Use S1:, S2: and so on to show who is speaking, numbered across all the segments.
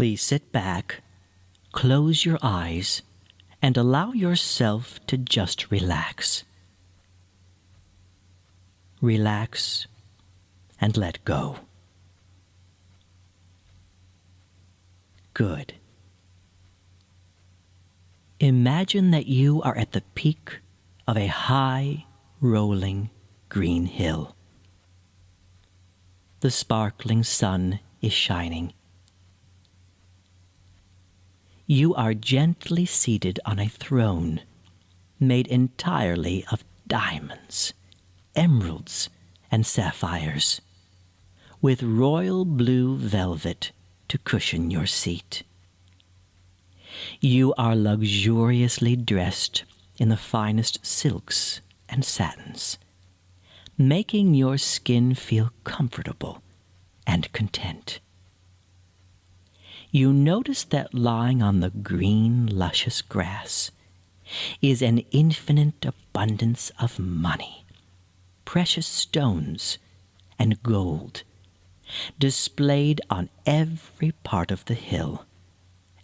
S1: Please sit back, close your eyes, and allow yourself to just relax. Relax and let go. Good. Imagine that you are at the peak of a high, rolling green hill. The sparkling sun is shining. You are gently seated on a throne made entirely of diamonds, emeralds, and sapphires, with royal blue velvet to cushion your seat. You are luxuriously dressed in the finest silks and satins, making your skin feel comfortable and content. You notice that lying on the green, luscious grass is an infinite abundance of money, precious stones, and gold, displayed on every part of the hill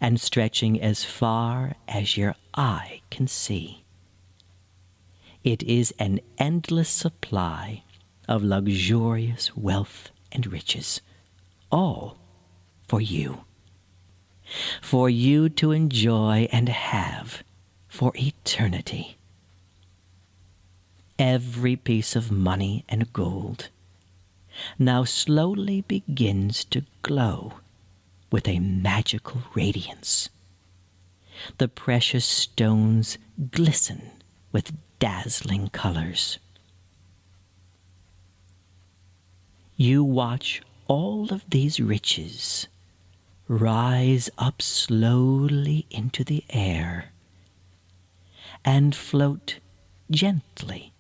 S1: and stretching as far as your eye can see. It is an endless supply of luxurious wealth and riches, all for you. For you to enjoy and have for eternity. Every piece of money and gold now slowly begins to glow with a magical radiance. The precious stones glisten with dazzling colors. You watch all of these riches rise up slowly into the air and float gently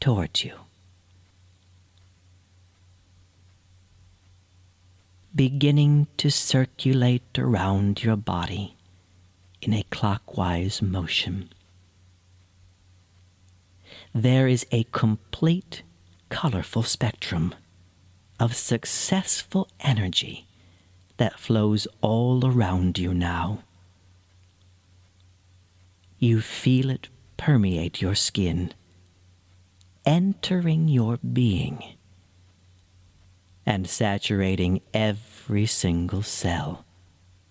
S1: towards you. beginning to circulate around your body in a clockwise motion. There is a complete, colorful spectrum of successful energy that flows all around you now. You feel it permeate your skin, entering your being and saturating every single cell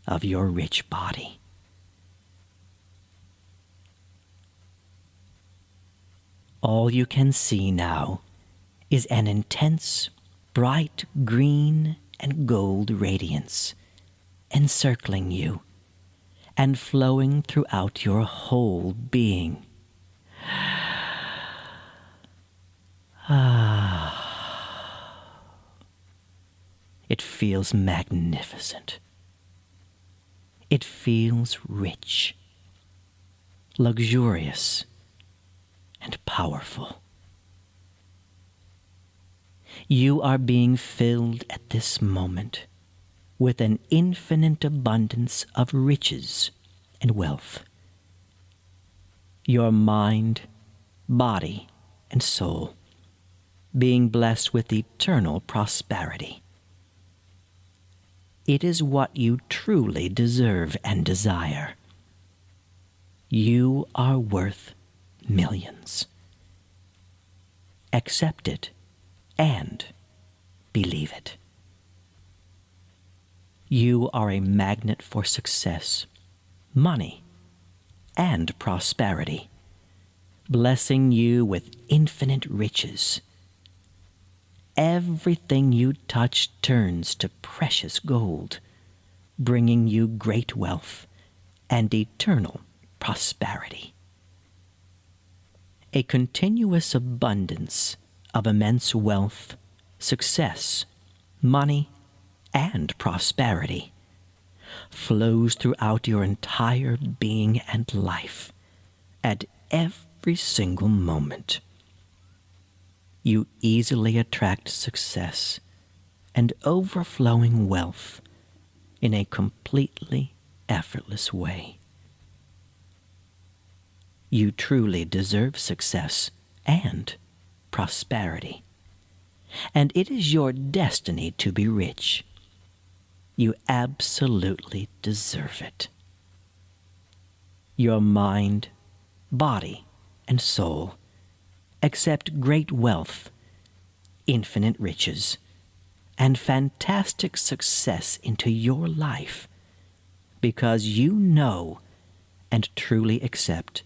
S1: of your rich body. All you can see now is an intense, bright green and gold radiance encircling you and flowing throughout your whole being. Ah. It feels magnificent. It feels rich, luxurious, and powerful. You are being filled at this moment with an infinite abundance of riches and wealth. Your mind, body, and soul being blessed with eternal prosperity. It is what you truly deserve and desire. You are worth millions. Accept it and believe it. You are a magnet for success, money, and prosperity, blessing you with infinite riches everything you touch turns to precious gold, bringing you great wealth and eternal prosperity. A continuous abundance of immense wealth, success, money, and prosperity flows throughout your entire being and life at every single moment you easily attract success and overflowing wealth in a completely effortless way. You truly deserve success and prosperity, and it is your destiny to be rich. You absolutely deserve it. Your mind, body, and soul accept great wealth, infinite riches, and fantastic success into your life because you know and truly accept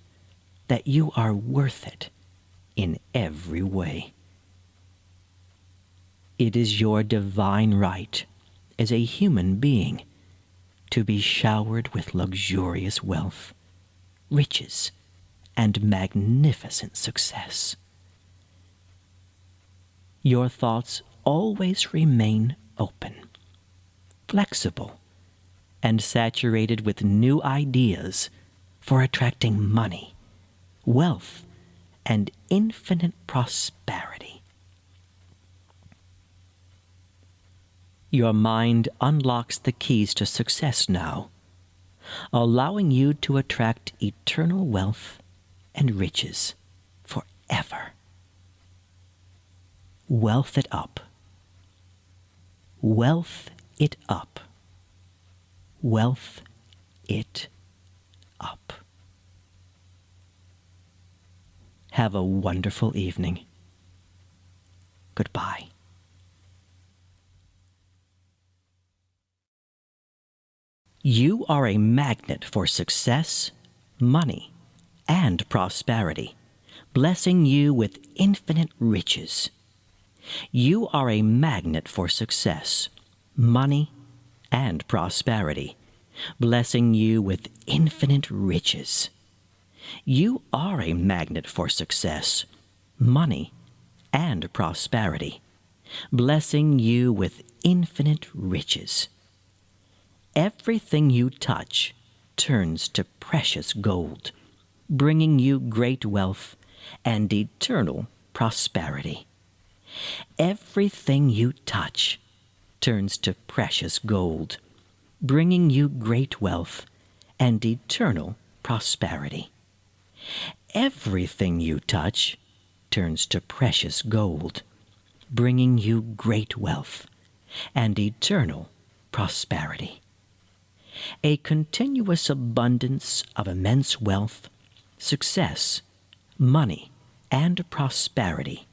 S1: that you are worth it in every way. It is your divine right as a human being to be showered with luxurious wealth, riches, and magnificent success. Your thoughts always remain open, flexible, and saturated with new ideas for attracting money, wealth, and infinite prosperity. Your mind unlocks the keys to success now, allowing you to attract eternal wealth and riches forever. Wealth it up. Wealth it up. Wealth it up. Have a wonderful evening. Goodbye. You are a magnet for success, money, and prosperity, blessing you with infinite riches. You are a magnet for success, money, and prosperity, blessing you with infinite riches. You are a magnet for success, money, and prosperity, blessing you with infinite riches. Everything you touch turns to precious gold, bringing you great wealth and eternal prosperity. Everything you touch turns to precious gold, bringing you great wealth and eternal prosperity. Everything you touch turns to precious gold, bringing you great wealth and eternal prosperity. A continuous abundance of immense wealth, success, money, and prosperity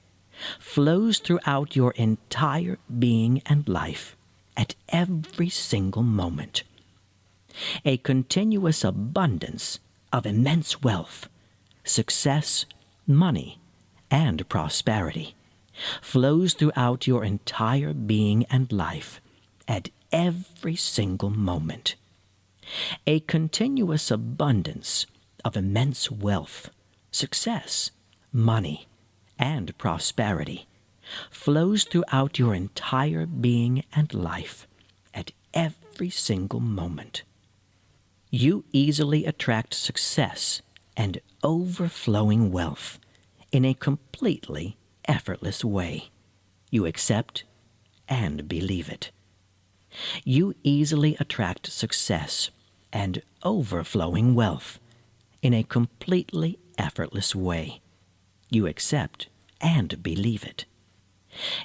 S1: flows throughout your entire being and life at every single moment. A continuous abundance of immense wealth, success, money, and prosperity flows throughout your entire being and life at every single moment. A continuous abundance of immense wealth, success, money, and prosperity flows throughout your entire being and life at every single moment. You easily attract success and overflowing wealth in a completely effortless way. You accept and believe it. You easily attract success and overflowing wealth in a completely effortless way. You accept and believe it.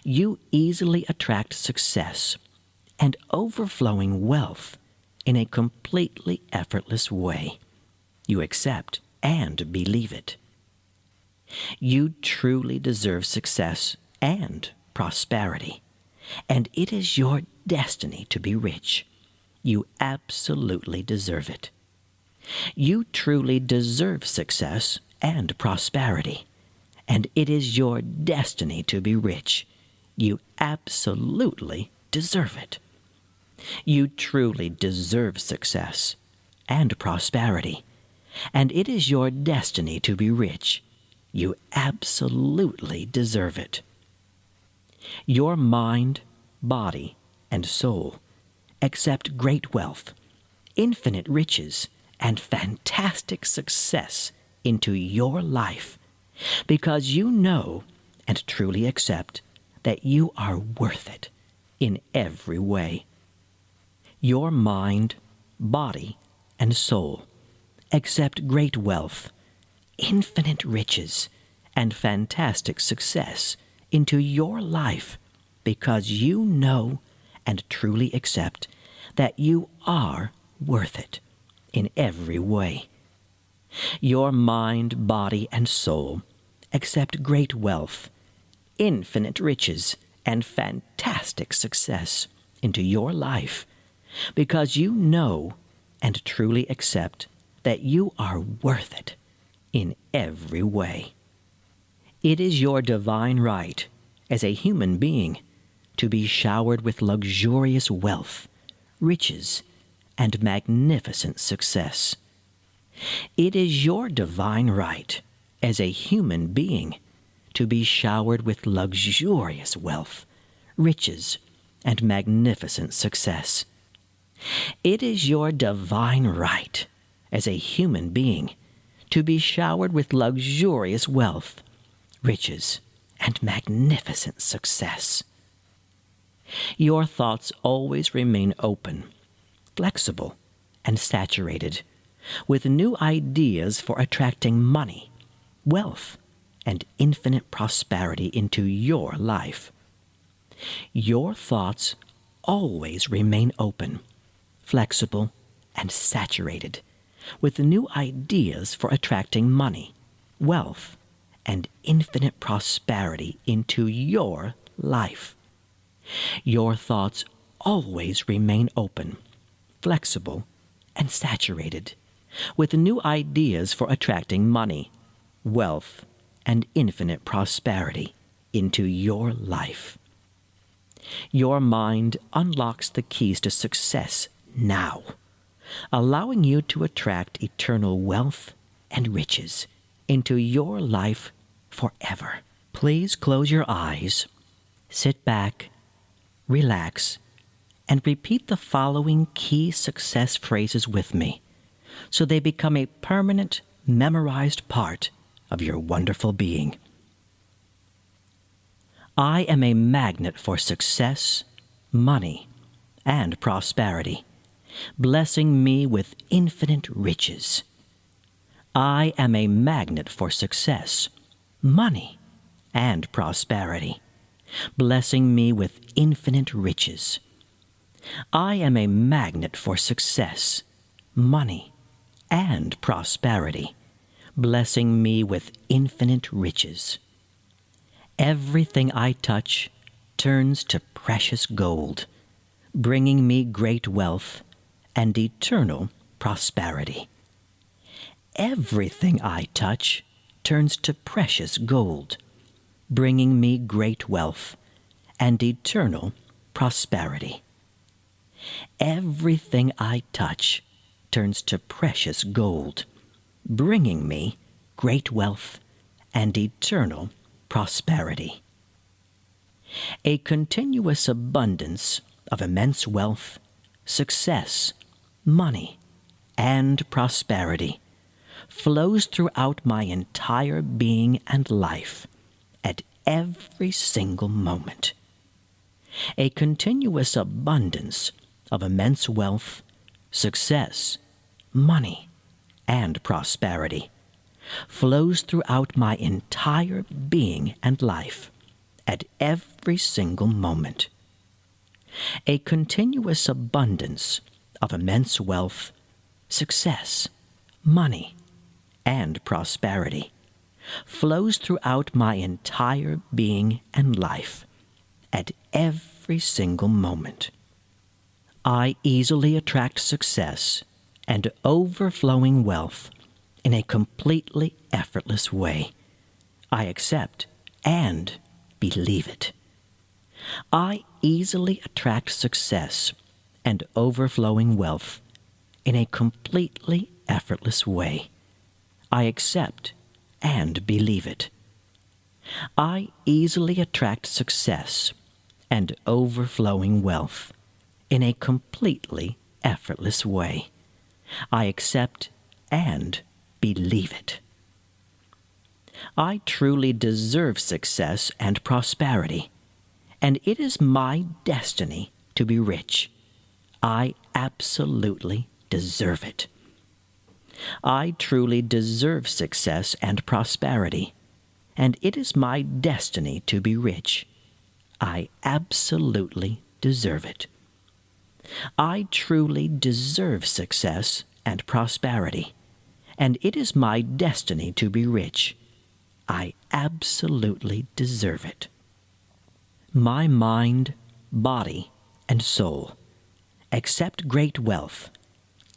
S1: You easily attract success and overflowing wealth in a completely effortless way. You accept and believe it. You truly deserve success and prosperity, and it is your destiny to be rich. You absolutely deserve it. You truly deserve success and prosperity, and it is your destiny to be rich. You absolutely deserve it. You truly deserve success and prosperity, and it is your destiny to be rich. You absolutely deserve it. Your mind, body, and soul accept great wealth, infinite riches, and fantastic success into your life because you know and truly accept that you are worth it in every way. Your mind, body, and soul accept great wealth, infinite riches, and fantastic success into your life because you know and truly accept that you are worth it in every way. Your mind, body, and soul accept great wealth, infinite riches, and fantastic success into your life because you know and truly accept that you are worth it in every way. It is your divine right as a human being to be showered with luxurious wealth, riches, and magnificent success. It is your divine right as a human being to be showered with luxurious wealth, riches, and magnificent success. It is your divine right as a human being to be showered with luxurious wealth, riches, and magnificent success. Your thoughts always remain open, flexible, and saturated with new ideas for attracting money, wealth, and infinite prosperity into your life. Your thoughts always remain open, flexible, and saturated with new ideas for attracting money, wealth, and infinite prosperity into your life. Your thoughts always remain open, flexible, and saturated with new ideas for attracting money, wealth, and infinite prosperity into your life. Your mind unlocks the keys to success now, allowing you to attract eternal wealth and riches into your life forever. Please close your eyes, sit back, relax, and repeat the following key success phrases with me so they become a permanent, memorized part of your wonderful being. I am a magnet for success, money, and prosperity, blessing me with infinite riches. I am a magnet for success, money, and prosperity, blessing me with infinite riches. I am a magnet for success, money, and prosperity, blessing me with infinite riches. Everything I touch turns to precious gold, bringing me great wealth and eternal prosperity. Everything I touch turns to precious gold, bringing me great wealth and eternal prosperity. Everything I touch turns to precious gold, bringing me great wealth and eternal prosperity. A continuous abundance of immense wealth, success, money, and prosperity flows throughout my entire being and life at every single moment. A continuous abundance of immense wealth, success, money, and prosperity flows throughout my entire being and life at every single moment. A continuous abundance of immense wealth, success, money, and prosperity flows throughout my entire being and life at every single moment. I easily attract success and overflowing wealth in a completely effortless way. I accept and believe it. I easily attract success and overflowing wealth in a completely effortless way. I accept and believe it. I easily attract success and overflowing wealth in a completely effortless way. I accept and believe it. I truly deserve success and prosperity, and it is my destiny to be rich. I absolutely deserve it. I truly deserve success and prosperity, and it is my destiny to be rich. I absolutely deserve it. I truly deserve success and prosperity, and it is my destiny to be rich. I absolutely deserve it. My mind, body, and soul accept great wealth,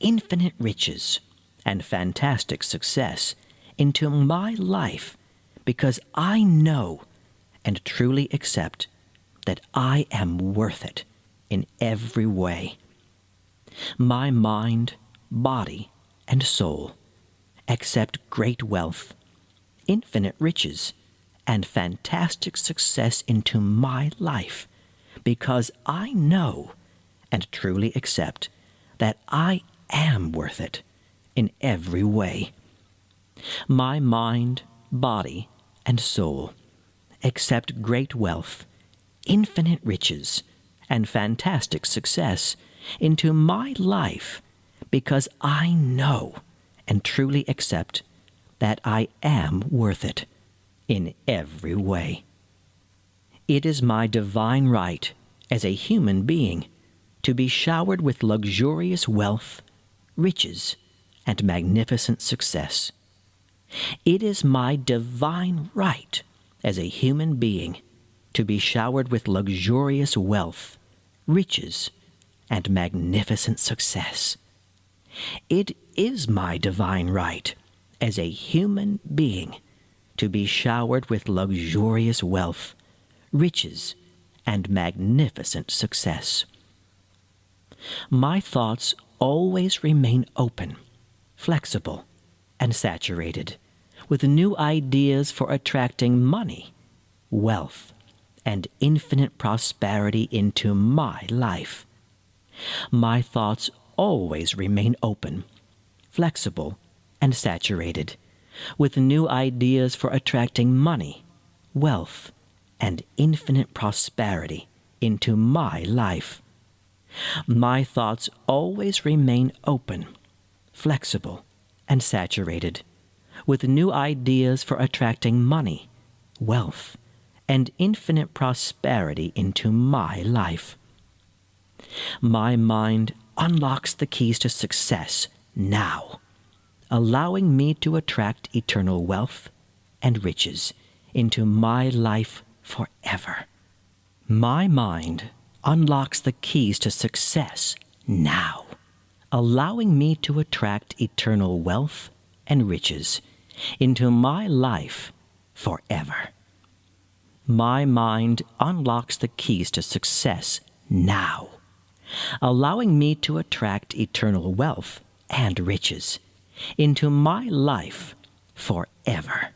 S1: infinite riches, and fantastic success into my life because I know and truly accept that I am worth it in every way. My mind, body, and soul accept great wealth, infinite riches, and fantastic success into my life because I know and truly accept that I am worth it in every way. My mind, body, and soul accept great wealth, infinite riches, and fantastic success into my life because I know and truly accept that I am worth it in every way. It is my divine right as a human being to be showered with luxurious wealth, riches, and magnificent success. It is my divine right as a human being to be showered with luxurious wealth, riches, and magnificent success. It is my divine right as a human being to be showered with luxurious wealth, riches, and magnificent success. My thoughts always remain open, flexible, and saturated with new ideas for attracting money, wealth, and infinite prosperity into my life. My thoughts always remain open, flexible, and saturated with new ideas for attracting money, wealth, and infinite prosperity into my life. My thoughts always remain open, flexible, and saturated with new ideas for attracting money, wealth, and infinite prosperity into my life. My mind unlocks the keys to success now, allowing me to attract eternal wealth and riches into my life forever. My mind unlocks the keys to success now, allowing me to attract eternal wealth and riches into my life forever. My mind unlocks the keys to success now, allowing me to attract eternal wealth and riches into my life forever.